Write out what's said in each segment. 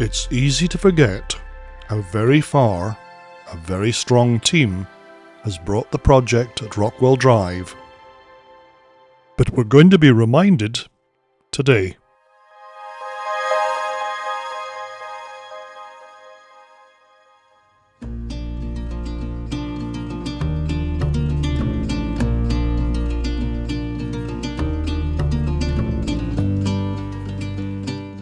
It's easy to forget how very far a very strong team has brought the project at Rockwell Drive. But we're going to be reminded today.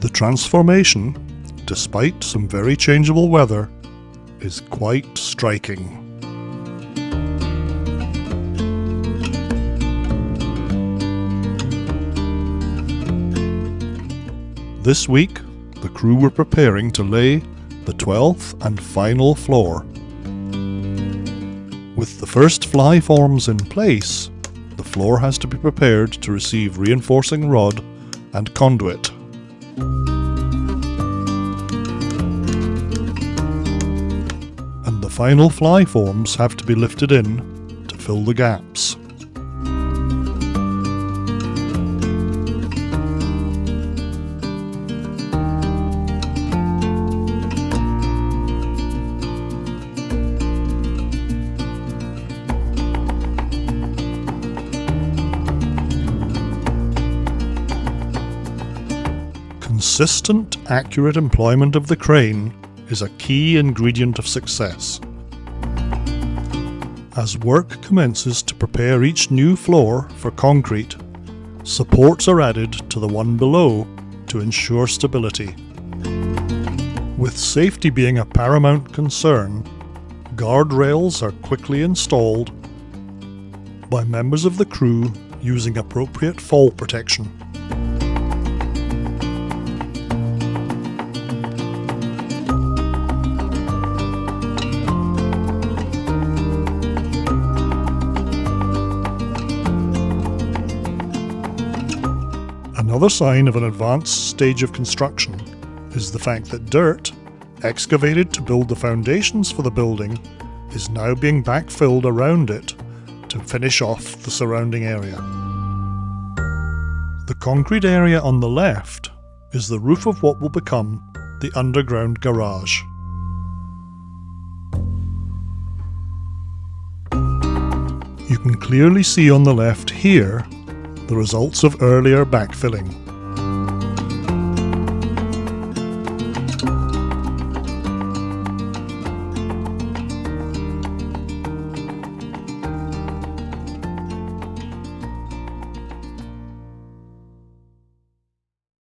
The transformation, despite some very changeable weather, is quite striking. This week, the crew were preparing to lay the 12th and final floor. With the first fly forms in place, the floor has to be prepared to receive reinforcing rod and conduit. Final fly forms have to be lifted in to fill the gaps. Consistent, accurate employment of the crane is a key ingredient of success. As work commences to prepare each new floor for concrete, supports are added to the one below to ensure stability. With safety being a paramount concern, guardrails are quickly installed by members of the crew using appropriate fall protection. Another sign of an advanced stage of construction is the fact that dirt, excavated to build the foundations for the building, is now being backfilled around it to finish off the surrounding area. The concrete area on the left is the roof of what will become the underground garage. You can clearly see on the left here the results of earlier backfilling.